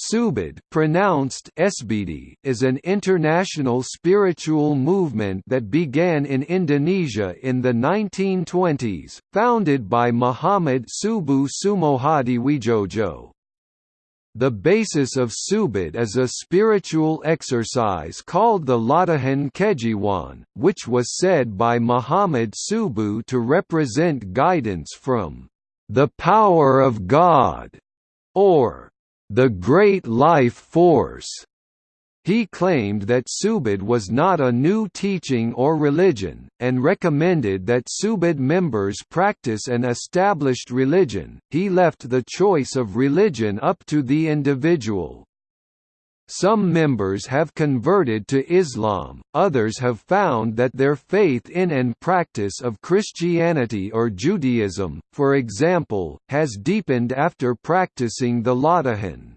Subud pronounced Esbidi is an international spiritual movement that began in Indonesia in the 1920s, founded by Muhammad Subu Subuh Sumohadiwijojo. The basis of Subud is a spiritual exercise called the Latihan Kejiwaan, which was said by Muhammad Subuh to represent guidance from the power of God, or the great life force. He claimed that Subud was not a new teaching or religion, and recommended that Subud members practice an established religion. He left the choice of religion up to the individual. Some members have converted to Islam, others have found that their faith in and practice of Christianity or Judaism, for example, has deepened after practicing the Latihan.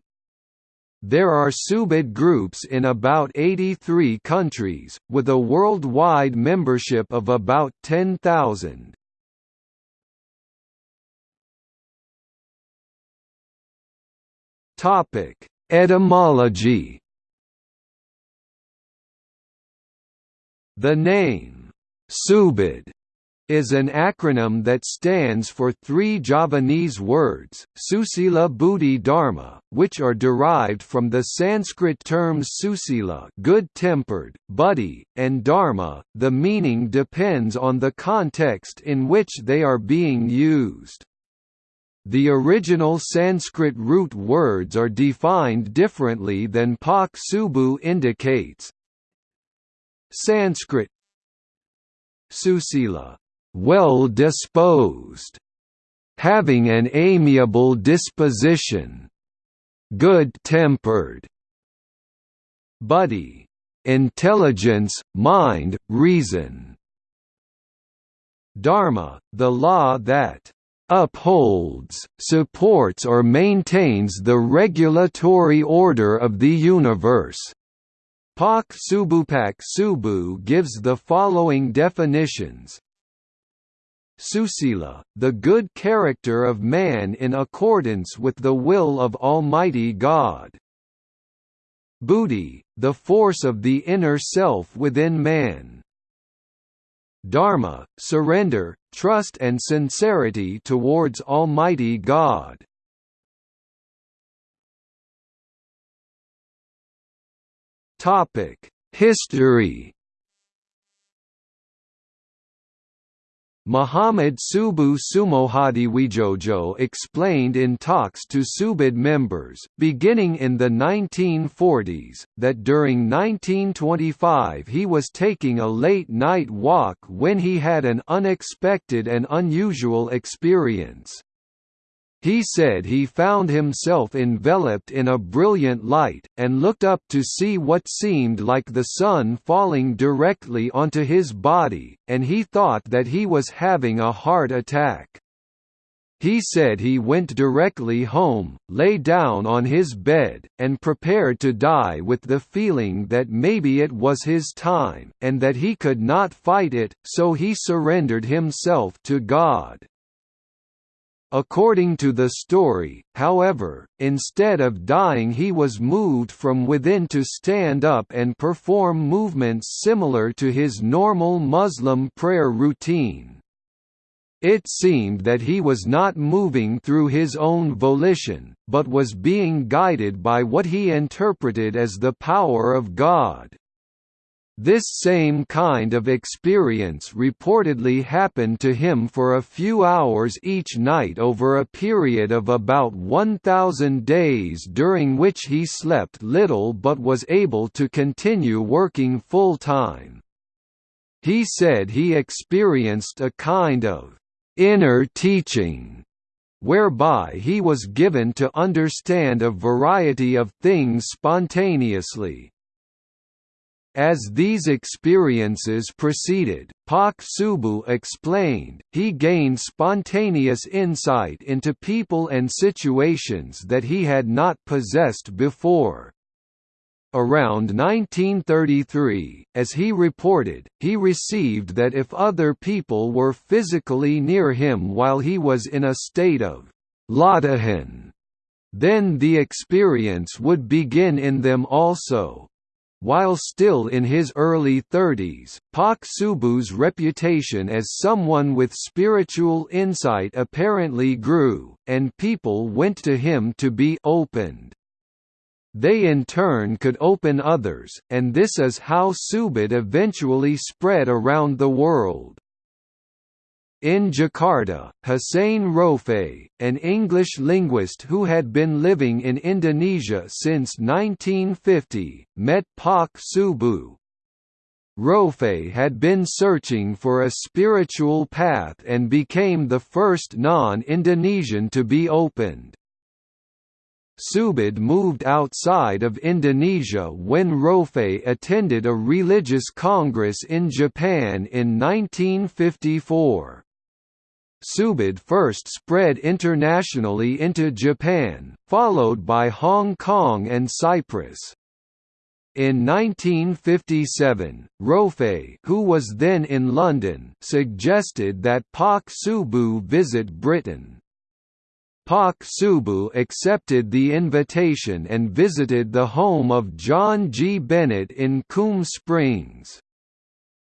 There are Subud groups in about 83 countries, with a worldwide membership of about 10,000. Topic Etymology The name, Subud, is an acronym that stands for three Javanese words, Susila Buddhi Dharma, which are derived from the Sanskrit terms susila good-tempered, buddhi, and dharma. The meaning depends on the context in which they are being used. The original Sanskrit root words are defined differently than Pak Subuh indicates. Sanskrit Susila, well disposed, having an amiable disposition, good-tempered. Buddhi, intelligence, mind, reason. Dharma, the law that upholds, supports or maintains the regulatory order of the universe. Pak Subupak Subuh gives the following definitions Susila, the good character of man in accordance with the will of Almighty God. Buddhi, the force of the inner self within man. Dharma, surrender, trust and sincerity towards Almighty God. History Muhammad Subuh Sumohadiwijojo explained in talks to Subud members, beginning in the 1940s, that during 1925 he was taking a late-night walk when he had an unexpected and unusual experience. He said he found himself enveloped in a brilliant light, and looked up to see what seemed like the sun falling directly onto his body, and he thought that he was having a heart attack. He said he went directly home, lay down on his bed, and prepared to die with the feeling that maybe it was his time, and that he could not fight it, so he surrendered himself to God. According to the story, however, instead of dying he was moved from within to stand up and perform movements similar to his normal Muslim prayer routine. It seemed that he was not moving through his own volition, but was being guided by what he interpreted as the power of God. This same kind of experience reportedly happened to him for a few hours each night over a period of about 1,000 days during which he slept little but was able to continue working full-time. He said he experienced a kind of inner teaching whereby he was given to understand a variety of things spontaneously, as these experiences proceeded, Pak Subuh explained, he gained spontaneous insight into people and situations that he had not possessed before. Around 1933, as he reported, he received that if other people were physically near him while he was in a state of Latihan, Then the experience would begin in them also. While still in his early 30s, Pak Subuh's reputation as someone with spiritual insight apparently grew, and people went to him to be opened. They in turn could open others, and this is how Subud eventually spread around the world. In Jakarta, Hussein Rofe, an English linguist who had been living in Indonesia since 1950, met Pak Subuh. Rofe had been searching for a spiritual path and became the first non-Indonesian to be opened. Subud moved outside of Indonesia when Rofe attended a religious congress in Japan in 1954. Subud first spread internationally into Japan, followed by Hong Kong and Cyprus. In 1957, Rofe who was then in London suggested that Pak Subuh visit Britain. Pak Subuh accepted the invitation and visited the home of John G. Bennett in Coombe Springs.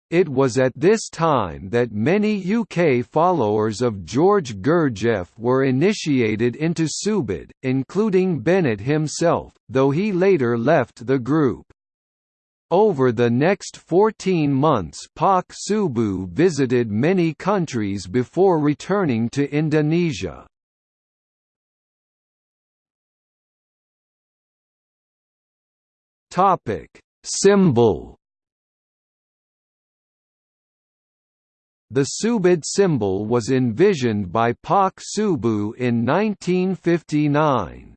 It was at this time that many UK followers of George Gurdjieff were initiated into Subud, including Bennett himself, though he later left the group. Over the next 14 months Pak Subuh visited many countries before returning to Indonesia. Symbol The Subud symbol was envisioned by Pak Subuh in 1959.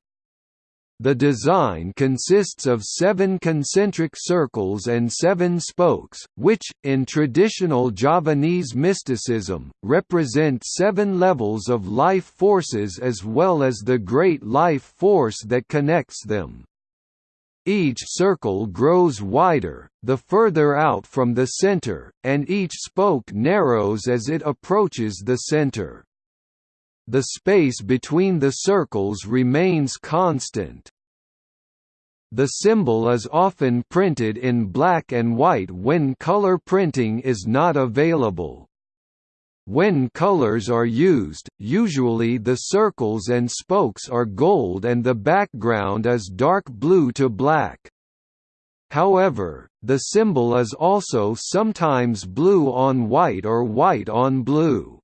The design consists of seven concentric circles and seven spokes, which, in traditional Javanese mysticism, represent seven levels of life forces as well as the great life force that connects them. Each circle grows wider, the further out from the center, and each spoke narrows as it approaches the center. The space between the circles remains constant. The symbol is often printed in black and white when color printing is not available. When colors are used, usually the circles and spokes are gold and the background is dark blue to black. However, the symbol is also sometimes blue on white or white on blue.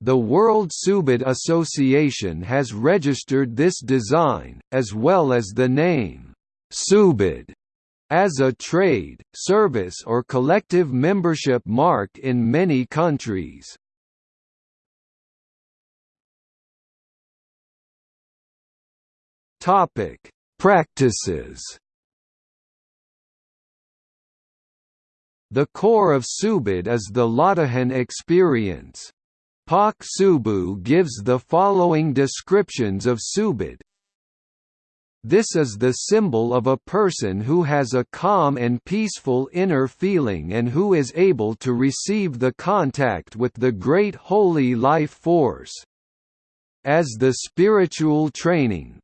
The World Subud Association has registered this design, as well as the name, Subud, as a trade, service or collective membership mark in many countries. Practices. The core of Subud is the Latihan experience. Pak Subuh gives the following descriptions of Subud, this is the symbol of a person who has a calm and peaceful inner feeling and who is able to receive the contact with the great holy life force as the spiritual training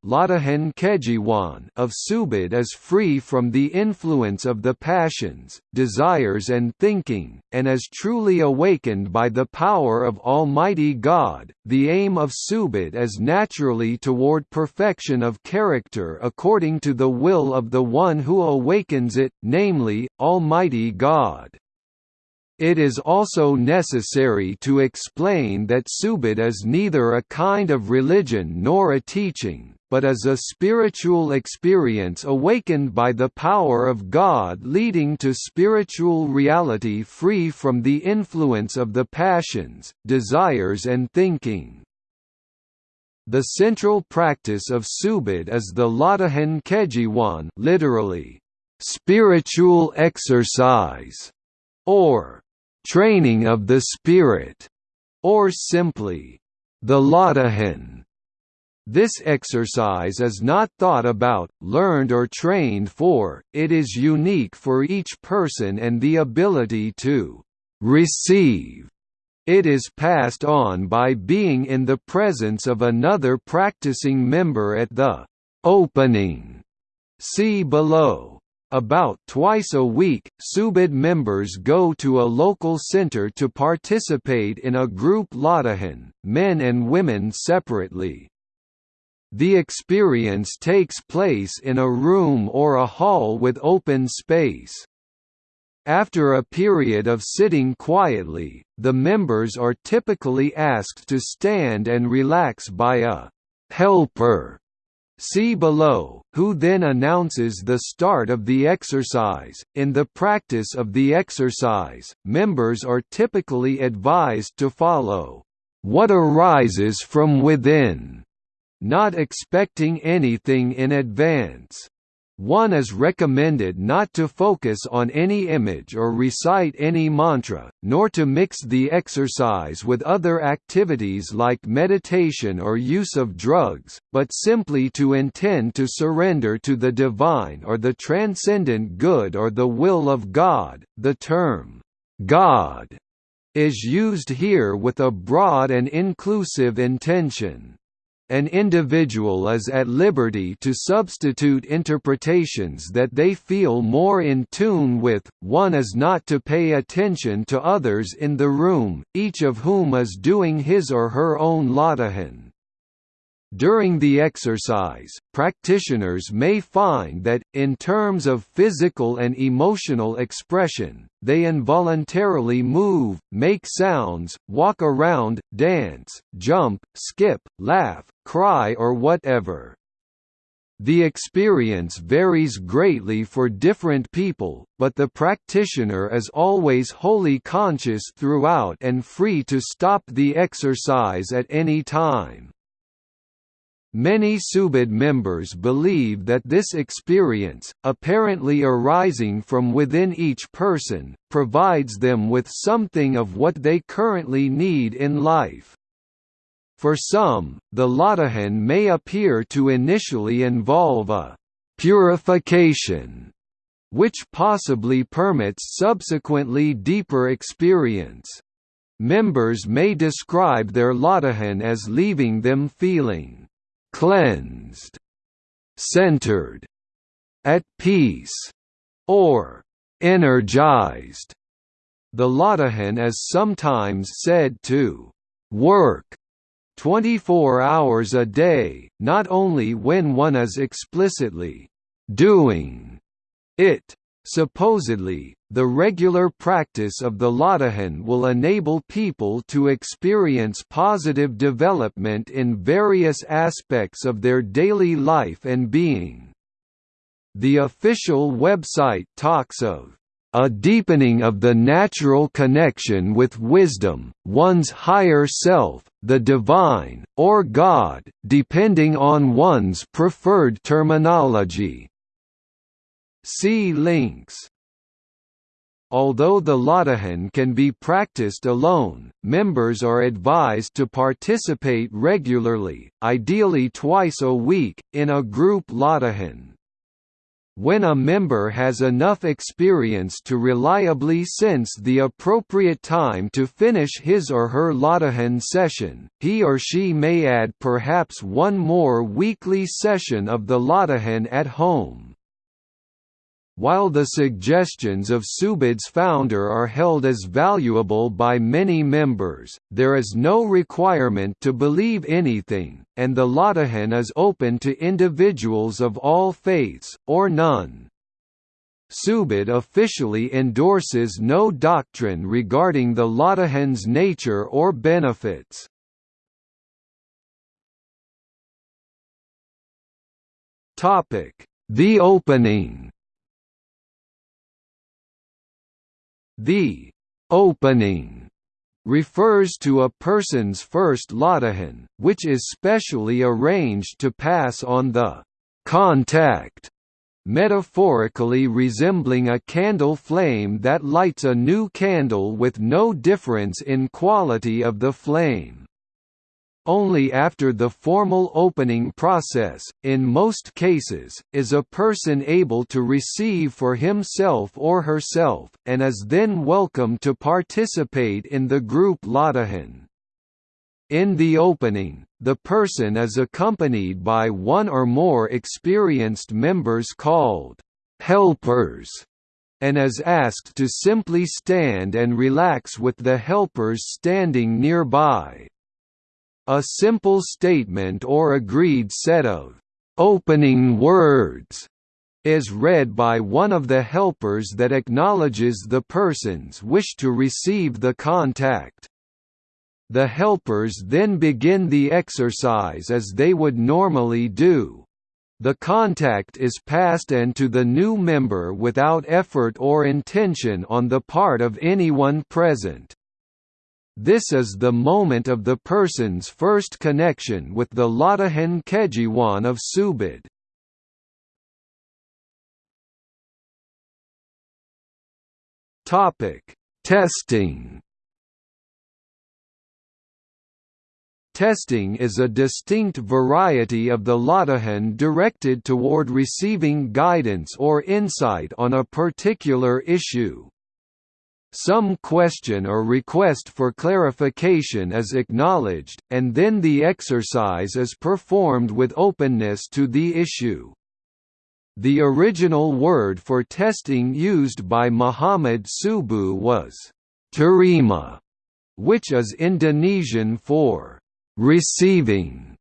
of Subud is free from the influence of the passions, desires and thinking, and is truly awakened by the power of Almighty God, the aim of Subud is naturally toward perfection of character according to the will of the one who awakens it, namely, Almighty God. It is also necessary to explain that Subud is neither a kind of religion nor a teaching, but is a spiritual experience awakened by the power of God leading to spiritual reality free from the influence of the passions, desires and thinking. The central practice of Subud is the Latihan Kejiwaan literally, spiritual exercise, or training of the spirit, or simply, the Latihan. This exercise is not thought about, learned or trained for, it is unique for each person and the ability to receive It is passed on by being in the presence of another practicing member at the opening. See below. About twice a week, Subud members go to a local center to participate in a group Latihan, men and women separately. The experience takes place in a room or a hall with open space. After a period of sitting quietly, the members are typically asked to stand and relax by a helper See below, who then announces the start of the exercise. In the practice of the exercise, members are typically advised to follow what arises from within, not expecting anything in advance. One is recommended not to focus on any image or recite any mantra, nor to mix the exercise with other activities like meditation or use of drugs, but simply to intend to surrender to the divine or the transcendent good or the will of God. The term, God, is used here with a broad and inclusive intention an individual is at liberty to substitute interpretations that they feel more in tune with, one is not to pay attention to others in the room, each of whom is doing his or her own latihan. During the exercise, practitioners may find that, in terms of physical and emotional expression, they involuntarily move, make sounds, walk around, dance, jump, skip, laugh, cry or whatever. The experience varies greatly for different people, but the practitioner is always wholly conscious throughout and free to stop the exercise at any time. Many Subud members believe that this experience, apparently arising from within each person, provides them with something of what they currently need in life. For some, the Latihan may appear to initially involve a «purification», which possibly permits subsequently deeper experience. Members may describe their Latihan as leaving them feeling cleansed, centered, at peace, or energized. The Latihan is sometimes said to work 24 hours a day, not only when one is explicitly doing it. Supposedly, the regular practice of the Latihan will enable people to experience positive development in various aspects of their daily life and being. The official website talks of a deepening of the natural connection with wisdom, one's higher self, the divine, or God, depending on one's preferred terminology. See links. Although the Latihan can be practiced alone, members are advised to participate regularly, ideally twice a week, in a group Latihan. When a member has enough experience to reliably sense the appropriate time to finish his or her Latihan session, he or she may add perhaps one more weekly session of the Latihan at home. While the suggestions of Subud's founder are held as valuable by many members, there is no requirement to believe anything, and the Latihan is open to individuals of all faiths, or none. Subud officially endorses no doctrine regarding the Latihan's nature or benefits. The opening The opening refers to a person's first latihan, which is specially arranged to pass on the contact, metaphorically resembling a candle flame that lights a new candle with no difference in quality of the flame. Only after the formal opening process, in most cases, is a person able to receive for himself or herself, and is then welcome to participate in the group Latihan. In the opening, the person is accompanied by one or more experienced members called helpers and is asked to simply stand and relax with the helpers standing nearby. A simple statement or agreed set of opening words is read by one of the helpers that acknowledges the person's wish to receive the contact. The helpers then begin the exercise as they would normally do. The contact is passed and to the new member without effort or intention on the part of anyone present. This is the moment of the person's first connection with the Latihan Kejiwaan of Subud. Topic: Testing. Testing is a distinct variety of the Latihan directed toward receiving guidance or insight on a particular issue. Some question or request for clarification is acknowledged, and then the exercise is performed with openness to the issue. The original word for testing used by Muhammad Subuh was terima, which is Indonesian for receiving.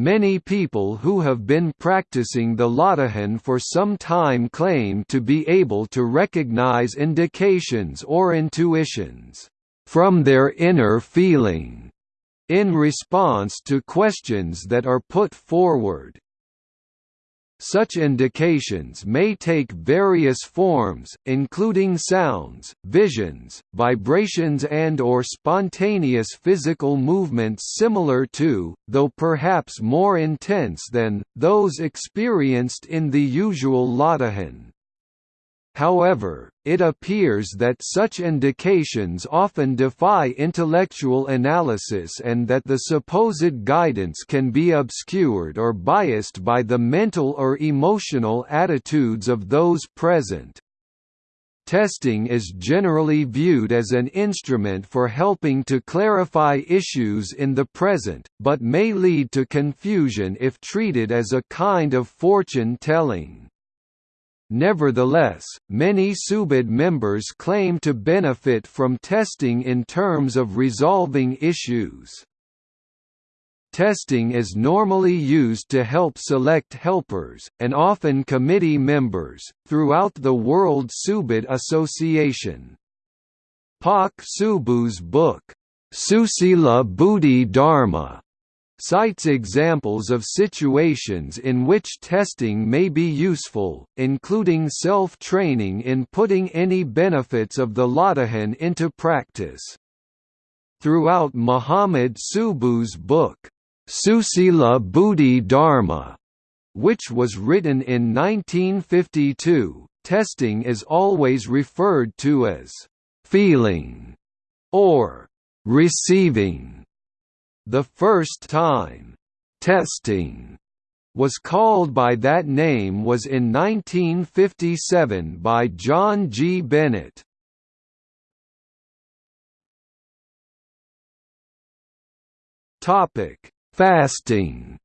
Many people who have been practicing the Latihan for some time claim to be able to recognize indications or intuitions from their inner feeling in response to questions that are put forward. Such indications may take various forms, including sounds, visions, vibrations and or spontaneous physical movements similar to, though perhaps more intense than, those experienced in the usual Latihan. However, it appears that such indications often defy intellectual analysis and that the supposed guidance can be obscured or biased by the mental or emotional attitudes of those present. Testing is generally viewed as an instrument for helping to clarify issues in the present, but may lead to confusion if treated as a kind of fortune-telling. Nevertheless, many Subud members claim to benefit from testing in terms of resolving issues. Testing is normally used to help select helpers, and often committee members, throughout the World Subud Association. Pak Subuh's book, Susila Budi Dharma, cites examples of situations in which testing may be useful, including self-training in putting any benefits of the Latihan into practice. Throughout Muhammad Subuh's book, Susila Budi Dharma, which was written in 1952, testing is always referred to as feeling or receiving. The first time, "'testing' was called by that name was in 1957 by John G. Bennett. Fasting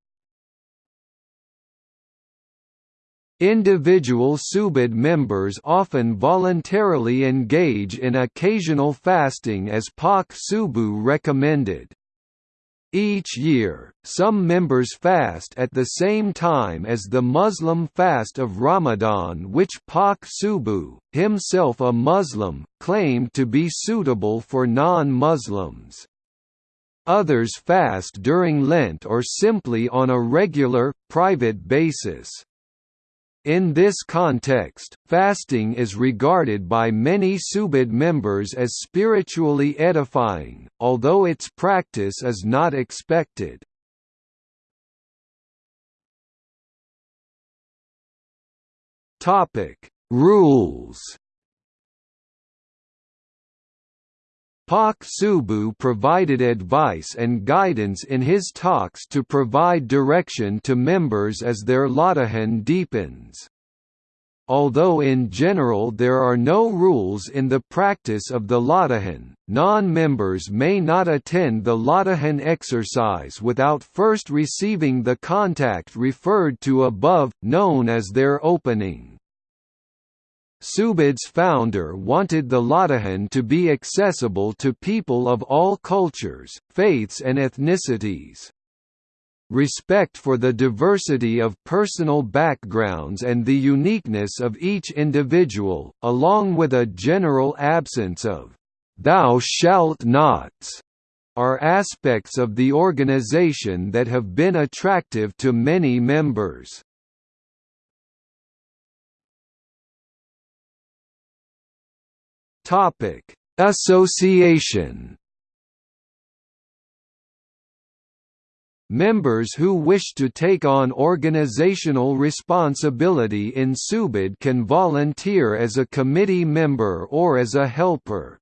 Individual Subud members often voluntarily engage in occasional fasting as Pak Subuh recommended. Each year, some members fast at the same time as the Muslim fast of Ramadan which Pak Subuh, himself a Muslim, claimed to be suitable for non-Muslims. Others fast during Lent or simply on a regular, private basis. In this context, fasting is regarded by many Subud members as spiritually edifying, although its practice is not expected. Rules Pak Subuh provided advice and guidance in his talks to provide direction to members as their Latihan deepens. Although in general there are no rules in the practice of the Latihan, non-members may not attend the Latihan exercise without first receiving the contact referred to above, known as their opening. Subud's founder wanted the Latihan to be accessible to people of all cultures, faiths and ethnicities. Respect for the diversity of personal backgrounds and the uniqueness of each individual, along with a general absence of «thou shalt nots», are aspects of the organization that have been attractive to many members. Topic: Association. Members who wish to take on organizational responsibility in Subud can volunteer as a committee member or as a helper.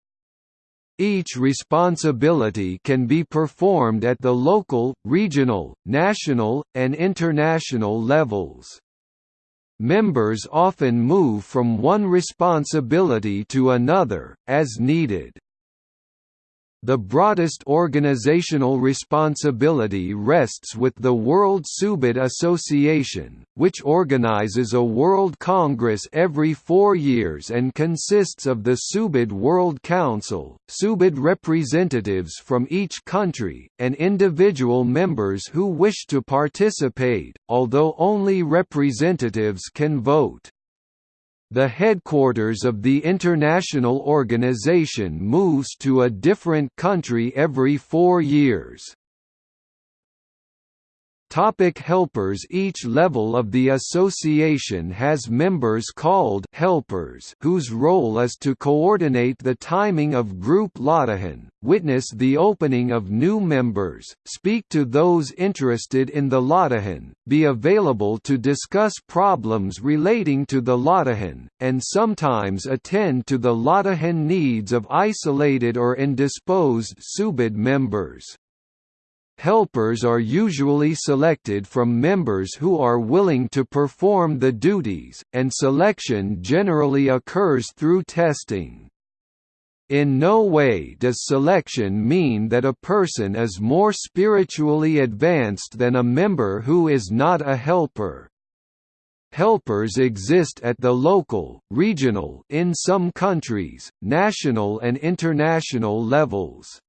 Each responsibility can be performed at the local, regional, national, and international levels. Members often move from one responsibility to another, as needed. The broadest organizational responsibility rests with the World Subud Association, which organizes a World Congress every four years and consists of the Subud World Council, Subud representatives from each country, and individual members who wish to participate, although only representatives can vote. The headquarters of the international organization moves to a different country every four years. Topic helpers Each level of the association has members called helpers whose role is to coordinate the timing of group Latihan, witness the opening of new members, speak to those interested in the Latihan, be available to discuss problems relating to the Latihan, and sometimes attend to the Latihan needs of isolated or indisposed Subud members. Helpers are usually selected from members who are willing to perform the duties, and selection generally occurs through testing. In no way does selection mean that a person is more spiritually advanced than a member who is not a helper. Helpers exist at the local, regional in some countries, national and international levels.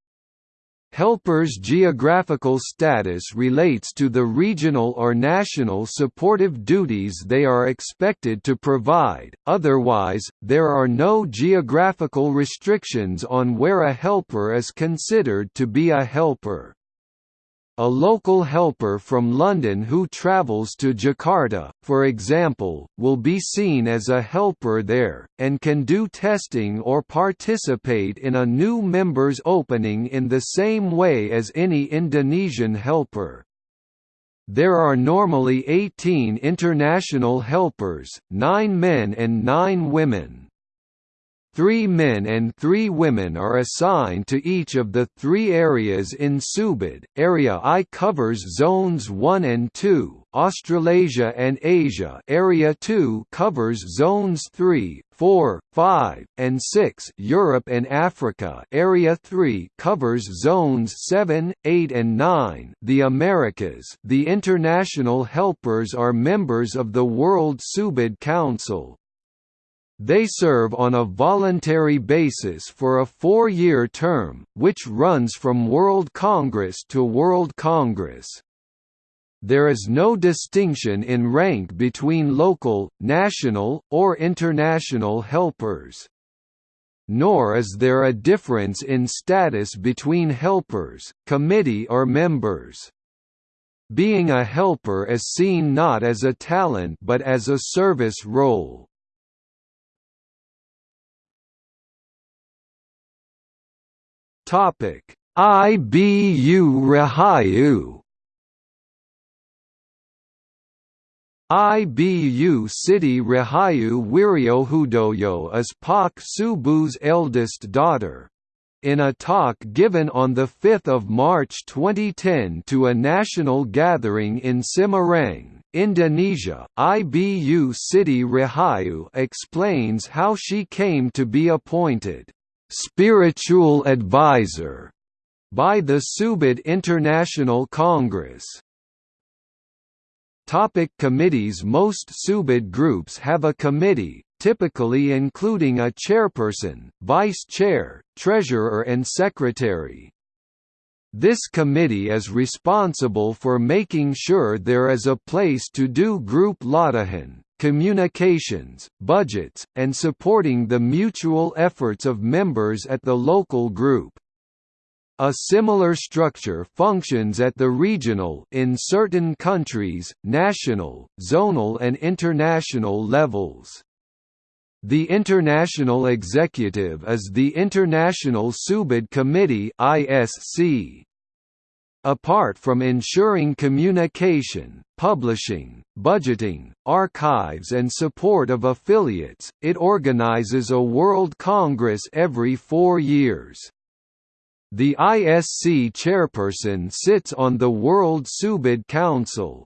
Helpers' geographical status relates to the regional or national supportive duties they are expected to provide, otherwise, there are no geographical restrictions on where a helper is considered to be a helper. A local helper from London who travels to Jakarta, for example, will be seen as a helper there, and can do testing or participate in a new member's opening in the same way as any Indonesian helper. There are normally 18 international helpers, 9 men and 9 women. Three men and three women are assigned to each of the three areas in Subud. Area I covers zones 1 and 2, Australasia and Asia. Area 2 covers zones 3, 4, 5, and 6, Europe and Africa. Area 3 covers zones 7, 8 and 9, the Americas. The international helpers are members of the World Subud Council, they serve on a voluntary basis for a four-year term, which runs from World Congress to World Congress. There is no distinction in rank between local, national, or international helpers. Nor is there a difference in status between helpers, committee or members. Being a helper is seen not as a talent but as a service role. Topic: IBU Rahayu. IBU Siti Rahayu Wiryohudoyo is Pak Subuh's eldest daughter. In a talk given on 5 March 2010 to a national gathering in Semarang, Indonesia, IBU Siti Rahayu explains how she came to be appointed spiritual advisor by the Subud International Congress. Topic committees Most Subud groups have a committee, typically including a chairperson, vice chair, treasurer and secretary. This committee is responsible for making sure there is a place to do group latihan, communications, budgets, and supporting the mutual efforts of members at the local group. A similar structure functions at the regional in certain countries, national, zonal and international levels. The International Executive is the International Subud Committee ISC. Apart from ensuring communication, publishing, budgeting, archives and support of affiliates, it organizes a World Congress every four years. The ISC chairperson sits on the World Subud Council,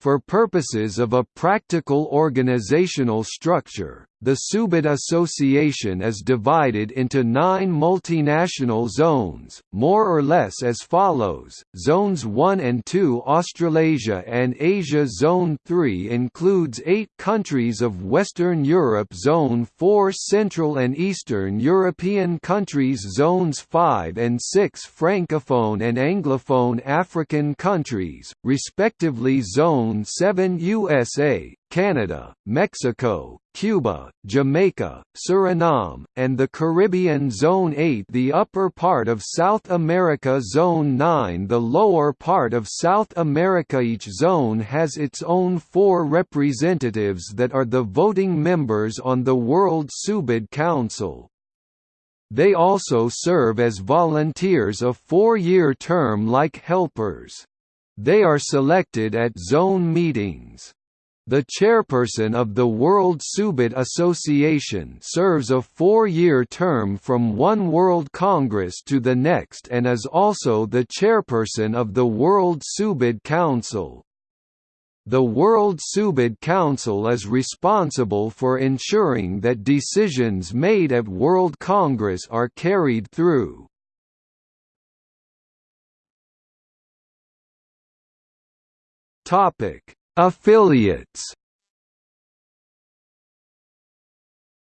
for purposes of a practical organizational structure, the Subud Association is divided into nine multinational zones, more or less as follows, Zones 1 and 2 Australasia and Asia Zone 3 includes eight countries of Western Europe Zone 4 Central and Eastern European countries Zones 5 and 6 Francophone and Anglophone African countries, respectively Zone Zone 7 USA, Canada, Mexico, Cuba, Jamaica, Suriname, and the Caribbean Zone 8 the upper part of South America Zone 9 the lower part of South America Each zone has its own four representatives that are the voting members on the World Subud Council. They also serve as volunteers a four-year term like helpers. They are selected at zone meetings. The chairperson of the World Subud Association serves a four-year term from one World Congress to the next and is also the chairperson of the World Subud Council. The World Subud Council is responsible for ensuring that decisions made at World Congress are carried through. Topic: Affiliates.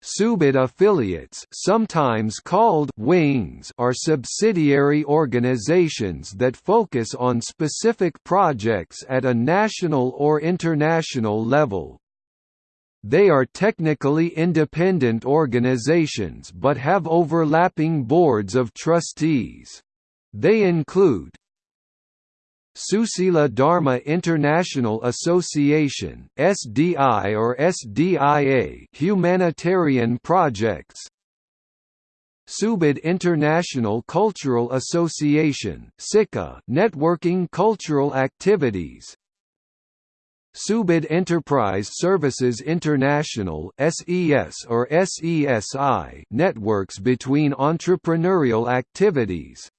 Subud affiliates sometimes called wings are subsidiary organizations that focus on specific projects at a national or international level. They are technically independent organizations but have overlapping boards of trustees. They include Susila Dharma International Association (SDI or SDIA) humanitarian projects. Subud International Cultural Association (SICA) networking cultural activities. Subud Enterprise Services International (SES or SESI) networks between entrepreneurial activities.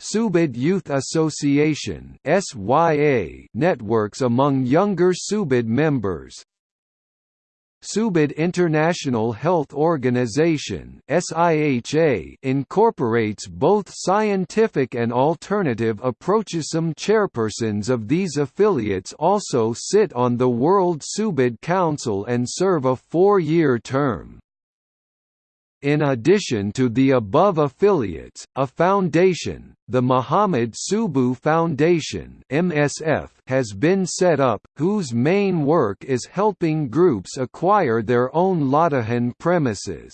Subud Youth Association networks among younger Subud members. Subud International Health Organization incorporates both scientific and alternative approaches. Some chairpersons of these affiliates also sit on the World Subud Council and serve a four-year term. In addition to the above affiliates, a foundation, the Muhammad Subuh Foundation (MSF), has been set up, whose main work is helping groups acquire their own latihan premises.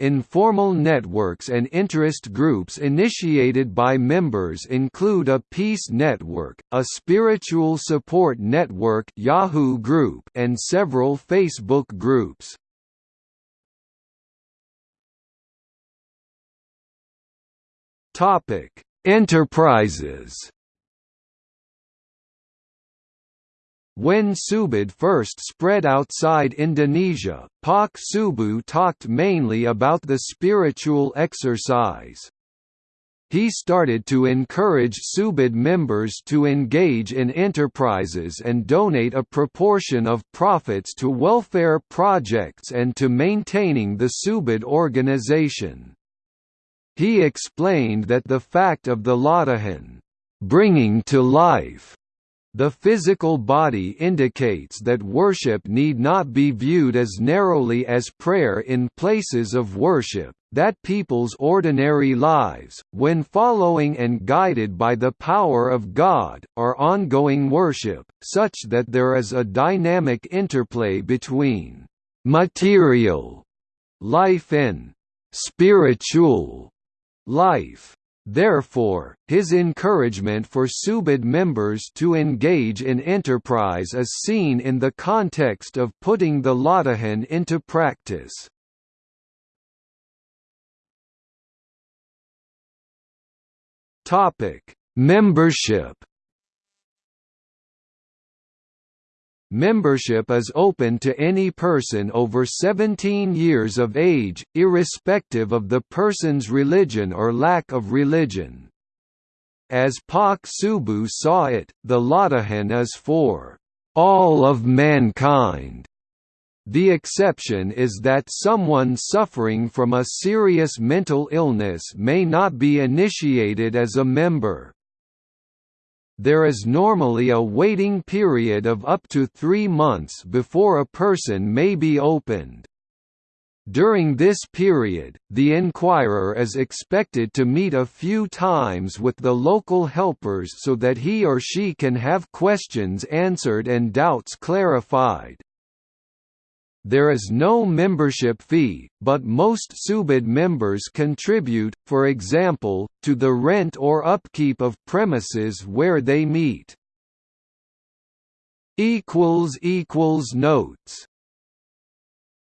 Informal networks and interest groups initiated by members include a Peace Network, a Spiritual Support Network Yahoo group and several Facebook groups. Topic: Enterprises. When Subud first spread outside Indonesia, Pak Subuh talked mainly about the spiritual exercise. He started to encourage Subud members to engage in enterprises and donate a proportion of profits to welfare projects and to maintaining the Subud organization. He explained that the fact of the Latihan, bringing to life the physical body indicates that worship need not be viewed as narrowly as prayer in places of worship, that people's ordinary lives, when following and guided by the power of God, are ongoing worship, such that there is a dynamic interplay between material life and spiritual life. Therefore, his encouragement for Subud members to engage in enterprise is seen in the context of putting the Latihan into practice. Membership Membership is open to any person over 17 years of age, irrespective of the person's religion or lack of religion. As Pak Subuh saw it, the Latihan is for all of mankind. The exception is that someone suffering from a serious mental illness may not be initiated as a member. There is normally a waiting period of up to three months before a person may be opened. During this period, the inquirer is expected to meet a few times with the local helpers so that he or she can have questions answered and doubts clarified. There is no membership fee, but most Subud members contribute, for example, to the rent or upkeep of premises where they meet. Notes